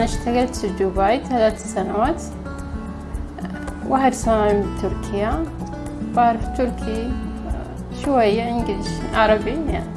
أنا اشتغلت في دبي ثلاث سنوات. واحد سنة من تركيا. بعرف تركي شوية إنجليش عربي يعني.